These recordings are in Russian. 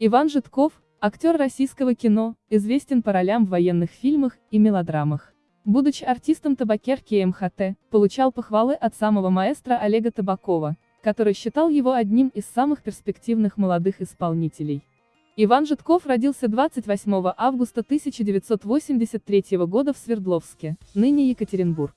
Иван Житков, актер российского кино, известен по ролям в военных фильмах и мелодрамах. Будучи артистом табакерки МХТ, получал похвалы от самого маэстро Олега Табакова, который считал его одним из самых перспективных молодых исполнителей. Иван Житков родился 28 августа 1983 года в Свердловске, ныне Екатеринбург.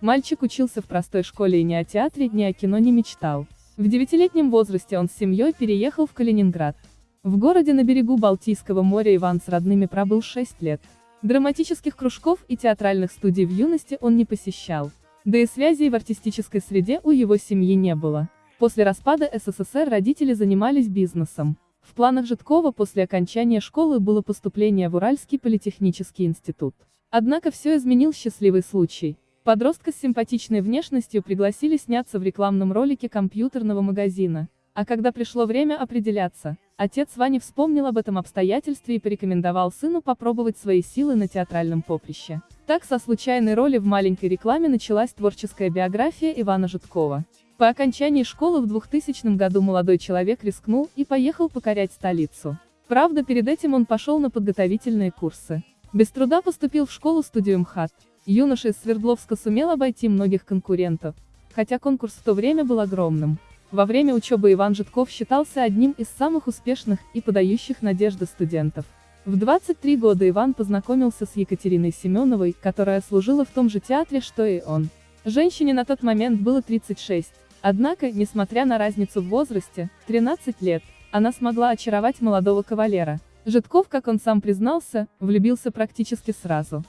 Мальчик учился в простой школе и ни о театре, ни о кино не мечтал. В девятилетнем возрасте он с семьей переехал в Калининград. В городе на берегу Балтийского моря Иван с родными пробыл 6 лет. Драматических кружков и театральных студий в юности он не посещал. Да и связей в артистической среде у его семьи не было. После распада СССР родители занимались бизнесом. В планах Житкова после окончания школы было поступление в Уральский политехнический институт. Однако все изменил счастливый случай. Подростка с симпатичной внешностью пригласили сняться в рекламном ролике компьютерного магазина. А когда пришло время определяться, отец Вани вспомнил об этом обстоятельстве и порекомендовал сыну попробовать свои силы на театральном поприще. Так со случайной роли в маленькой рекламе началась творческая биография Ивана Житкова. По окончании школы в 2000 году молодой человек рискнул и поехал покорять столицу. Правда, перед этим он пошел на подготовительные курсы. Без труда поступил в школу-студию МХАТ. Юноша из Свердловска сумел обойти многих конкурентов, хотя конкурс в то время был огромным. Во время учебы Иван Житков считался одним из самых успешных и подающих надежды студентов. В 23 года Иван познакомился с Екатериной Семеновой, которая служила в том же театре, что и он. Женщине на тот момент было 36. Однако, несмотря на разницу в возрасте, 13 лет, она смогла очаровать молодого кавалера. Житков, как он сам признался, влюбился практически сразу.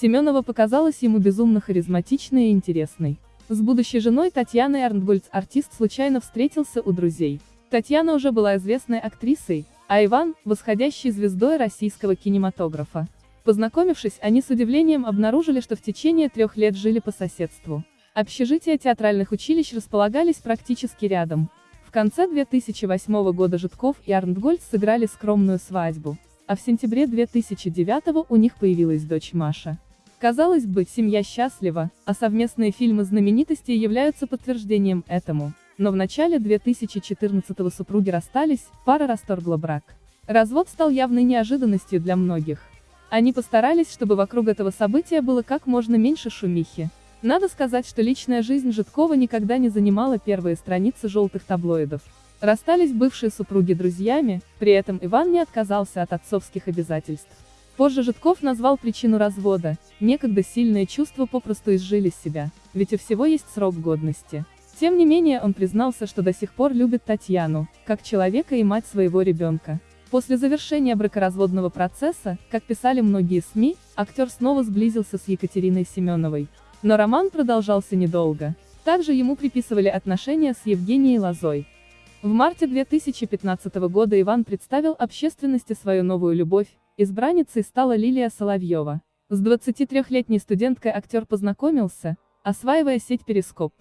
Семенова показалась ему безумно харизматичной и интересной. С будущей женой Татьяной Арнтгольц артист случайно встретился у друзей. Татьяна уже была известной актрисой, а Иван – восходящей звездой российского кинематографа. Познакомившись, они с удивлением обнаружили, что в течение трех лет жили по соседству. Общежития театральных училищ располагались практически рядом. В конце 2008 года Житков и Арнтгольц сыграли скромную свадьбу, а в сентябре 2009 у них появилась дочь Маша. Казалось бы, семья счастлива, а совместные фильмы знаменитостей являются подтверждением этому. Но в начале 2014-го супруги расстались, пара расторгла брак. Развод стал явной неожиданностью для многих. Они постарались, чтобы вокруг этого события было как можно меньше шумихи. Надо сказать, что личная жизнь Житкова никогда не занимала первые страницы желтых таблоидов. Расстались бывшие супруги друзьями, при этом Иван не отказался от отцовских обязательств. Позже Житков назвал причину развода, некогда сильные чувства попросту изжили себя, ведь у всего есть срок годности. Тем не менее он признался, что до сих пор любит Татьяну, как человека и мать своего ребенка. После завершения бракоразводного процесса, как писали многие СМИ, актер снова сблизился с Екатериной Семеновой. Но роман продолжался недолго. Также ему приписывали отношения с Евгенией Лозой. В марте 2015 года Иван представил общественности свою новую любовь, Избранницей стала Лилия Соловьева. С 23-летней студенткой актер познакомился, осваивая сеть Перископ.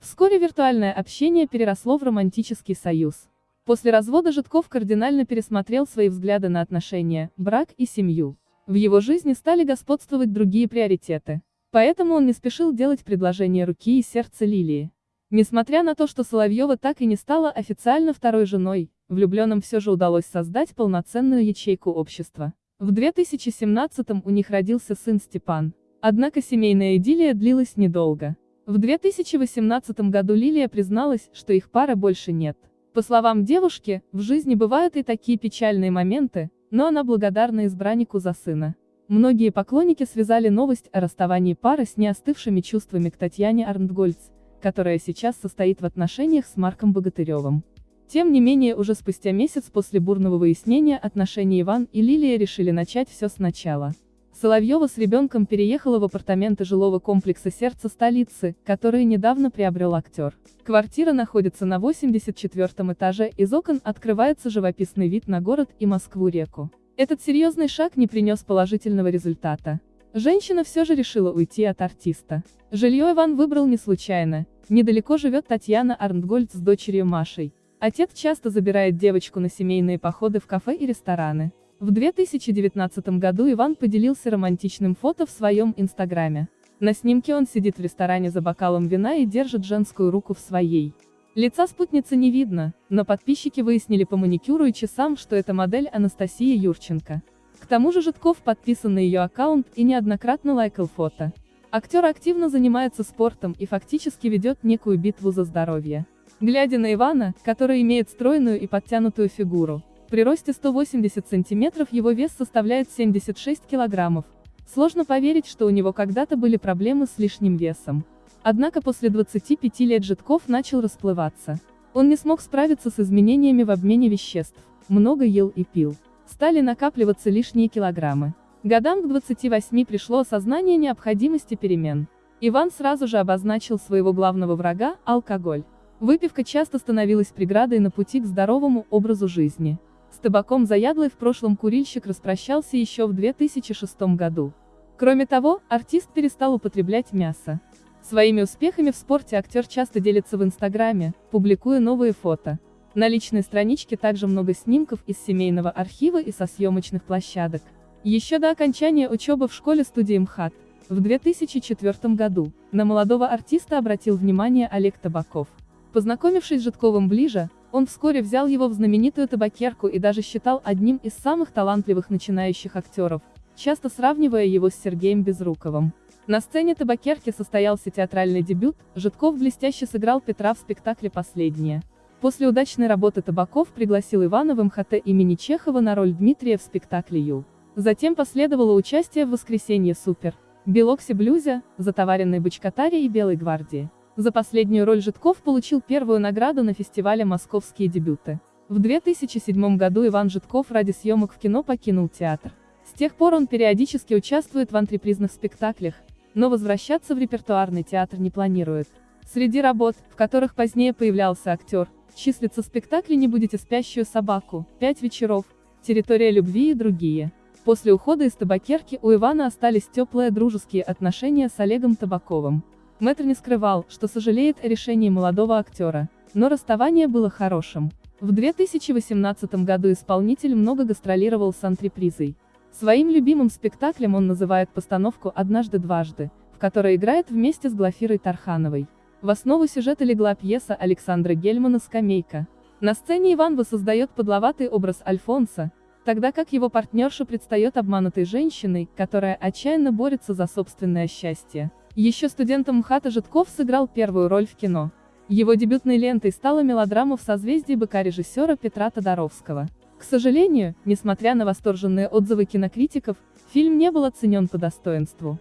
Вскоре виртуальное общение переросло в романтический союз. После развода Житков кардинально пересмотрел свои взгляды на отношения, брак и семью. В его жизни стали господствовать другие приоритеты. Поэтому он не спешил делать предложение руки и сердца Лилии. Несмотря на то, что Соловьева так и не стала официально второй женой, влюбленным все же удалось создать полноценную ячейку общества. В 2017 у них родился сын Степан. Однако семейная идиллия длилась недолго. В 2018 году Лилия призналась, что их пары больше нет. По словам девушки, в жизни бывают и такие печальные моменты, но она благодарна избраннику за сына. Многие поклонники связали новость о расставании пары с неостывшими чувствами к Татьяне Арнтгольц, которая сейчас состоит в отношениях с Марком Богатыревым. Тем не менее уже спустя месяц после бурного выяснения отношений Иван и Лилия решили начать все сначала. Соловьева с ребенком переехала в апартаменты жилого комплекса «Сердце столицы», которые недавно приобрел актер. Квартира находится на 84 этаже, из окон открывается живописный вид на город и Москву-реку. Этот серьезный шаг не принес положительного результата. Женщина все же решила уйти от артиста. Жилье Иван выбрал не случайно. Недалеко живет Татьяна Арнтгольд с дочерью Машей. Отец часто забирает девочку на семейные походы в кафе и рестораны. В 2019 году Иван поделился романтичным фото в своем инстаграме. На снимке он сидит в ресторане за бокалом вина и держит женскую руку в своей. Лица спутницы не видно, но подписчики выяснили по маникюру и часам, что это модель Анастасия Юрченко. К тому же Житков подписан на ее аккаунт и неоднократно лайкал фото. Актер активно занимается спортом и фактически ведет некую битву за здоровье. Глядя на Ивана, который имеет стройную и подтянутую фигуру, при росте 180 сантиметров его вес составляет 76 килограммов. Сложно поверить, что у него когда-то были проблемы с лишним весом. Однако после 25 лет Житков начал расплываться. Он не смог справиться с изменениями в обмене веществ, много ел и пил. Стали накапливаться лишние килограммы. Годам к 28 пришло осознание необходимости перемен. Иван сразу же обозначил своего главного врага – алкоголь. Выпивка часто становилась преградой на пути к здоровому образу жизни. С табаком заядлый в прошлом курильщик распрощался еще в 2006 году. Кроме того, артист перестал употреблять мясо. Своими успехами в спорте актер часто делится в Инстаграме, публикуя новые фото. На личной страничке также много снимков из семейного архива и со съемочных площадок. Еще до окончания учебы в школе-студии МХАТ, в 2004 году, на молодого артиста обратил внимание Олег Табаков. Познакомившись с Житковым ближе, он вскоре взял его в знаменитую табакерку и даже считал одним из самых талантливых начинающих актеров, часто сравнивая его с Сергеем Безруковым. На сцене табакерки состоялся театральный дебют, Житков блестяще сыграл Петра в спектакле «Последнее». После удачной работы Табаков пригласил Ивана в МХТ имени Чехова на роль Дмитрия в спектакле «Ю». Затем последовало участие в «Воскресенье Супер», «Белоксе Блюзе», «Затоваренной бочкатаре» и «Белой гвардии». За последнюю роль Житков получил первую награду на фестивале «Московские дебюты». В 2007 году Иван Житков ради съемок в кино покинул театр. С тех пор он периодически участвует в антрепризных спектаклях, но возвращаться в репертуарный театр не планирует. Среди работ, в которых позднее появлялся актер, числятся спектакли «Не будете спящую собаку», «Пять вечеров», «Территория любви» и другие. После ухода из табакерки у Ивана остались теплые дружеские отношения с Олегом Табаковым. Мэтр не скрывал, что сожалеет о решении молодого актера, но расставание было хорошим. В 2018 году исполнитель много гастролировал с антрепризой. Своим любимым спектаклем он называет постановку «Однажды-дважды», в которой играет вместе с Глафирой Тархановой. В основу сюжета легла пьеса Александра Гельмана «Скамейка». На сцене Иван воссоздает подловатый образ Альфонса, тогда как его партнерша предстает обманутой женщиной, которая отчаянно борется за собственное счастье. Еще студентом МХАТа Житков сыграл первую роль в кино. Его дебютной лентой стала мелодрама в созвездии быка режиссера Петра Тодоровского. К сожалению, несмотря на восторженные отзывы кинокритиков, фильм не был оценен по достоинству.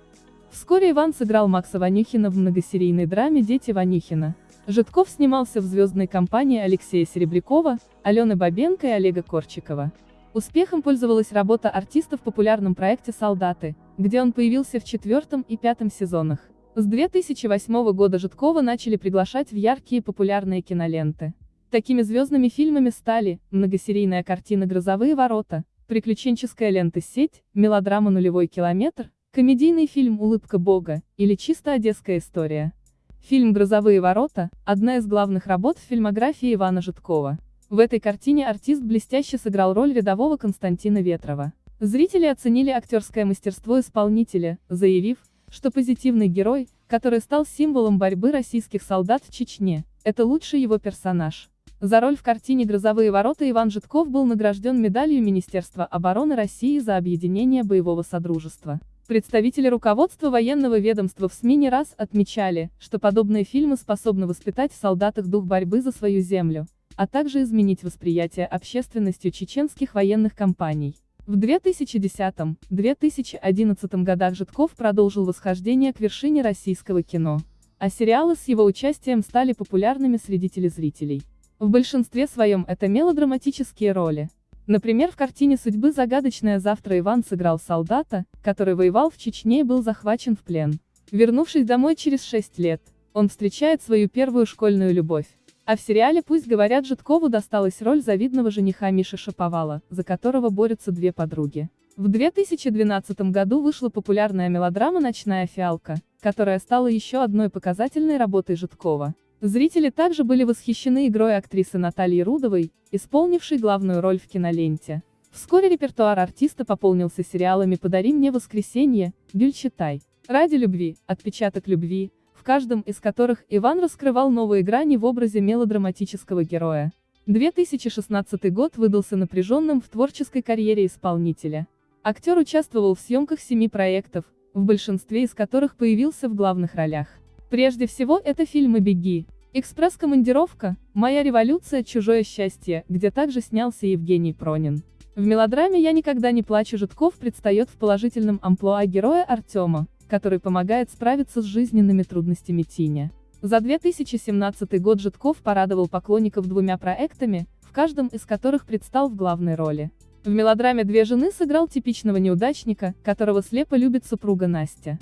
Вскоре Иван сыграл Макса Ванюхина в многосерийной драме «Дети Ванюхина». Житков снимался в звездной компании Алексея Серебрякова, Алены Бабенко и Олега Корчикова. Успехом пользовалась работа артиста в популярном проекте «Солдаты», где он появился в четвертом и пятом сезонах. С 2008 года Житкова начали приглашать в яркие популярные киноленты. Такими звездными фильмами стали многосерийная картина «Грозовые ворота», приключенческая лента «Сеть», мелодрама «Нулевой километр», комедийный фильм «Улыбка Бога» или «Чисто одесская история». Фильм «Грозовые ворота» – одна из главных работ в фильмографии Ивана Житкова. В этой картине артист блестяще сыграл роль рядового Константина Ветрова. Зрители оценили актерское мастерство исполнителя, заявив, что позитивный герой, который стал символом борьбы российских солдат в Чечне, это лучший его персонаж. За роль в картине «Грозовые ворота» Иван Житков был награжден медалью Министерства обороны России за объединение боевого содружества. Представители руководства военного ведомства в СМИ не раз отмечали, что подобные фильмы способны воспитать в солдатах дух борьбы за свою землю, а также изменить восприятие общественностью чеченских военных кампаний. В 2010-2011 годах Житков продолжил восхождение к вершине российского кино, а сериалы с его участием стали популярными среди телезрителей. В большинстве своем это мелодраматические роли. Например, в картине «Судьбы загадочное завтра» Иван сыграл солдата, который воевал в Чечне и был захвачен в плен. Вернувшись домой через 6 лет, он встречает свою первую школьную любовь. А в сериале «Пусть говорят» Житкову досталась роль завидного жениха Миши Шаповала, за которого борются две подруги. В 2012 году вышла популярная мелодрама «Ночная фиалка», которая стала еще одной показательной работой Житкова. Зрители также были восхищены игрой актрисы Натальи Рудовой, исполнившей главную роль в киноленте. Вскоре репертуар артиста пополнился сериалами «Подари мне воскресенье», «Гюльчатай», «Ради любви», «Отпечаток любви», в каждом из которых Иван раскрывал новые грани в образе мелодраматического героя. 2016 год выдался напряженным в творческой карьере исполнителя. Актер участвовал в съемках семи проектов, в большинстве из которых появился в главных ролях. Прежде всего это фильмы «Беги», «Экспресс-командировка», «Моя революция. Чужое счастье», где также снялся Евгений Пронин. В мелодраме «Я никогда не плачу» Житков предстает в положительном амплуа героя Артема, который помогает справиться с жизненными трудностями Тиня. За 2017 год Житков порадовал поклонников двумя проектами, в каждом из которых предстал в главной роли. В мелодраме «Две жены» сыграл типичного неудачника, которого слепо любит супруга Настя.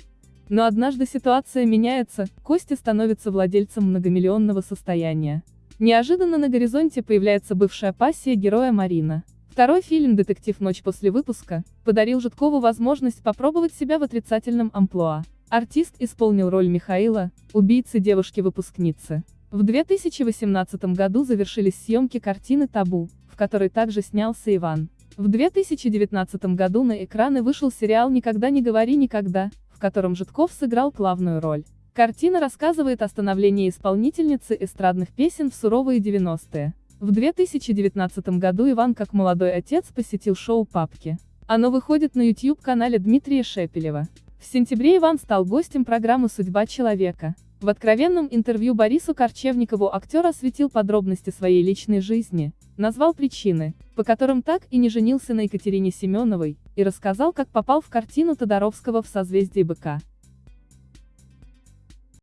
Но однажды ситуация меняется, Костя становится владельцем многомиллионного состояния. Неожиданно на горизонте появляется бывшая пассия героя Марина. Второй фильм «Детектив. Ночь после выпуска» подарил Житкову возможность попробовать себя в отрицательном амплуа. Артист исполнил роль Михаила, убийцы девушки-выпускницы. В 2018 году завершились съемки картины «Табу», в которой также снялся Иван. В 2019 году на экраны вышел сериал «Никогда не говори никогда», в котором Житков сыграл главную роль. Картина рассказывает о становлении исполнительницы эстрадных песен в суровые 90-е. В 2019 году Иван как молодой отец посетил шоу «Папки». Оно выходит на YouTube-канале Дмитрия Шепелева. В сентябре Иван стал гостем программы «Судьба человека». В откровенном интервью Борису Корчевникову актер осветил подробности своей личной жизни, назвал причины, по которым так и не женился на Екатерине Семеновой, и рассказал, как попал в картину Тодоровского в созвездии быка.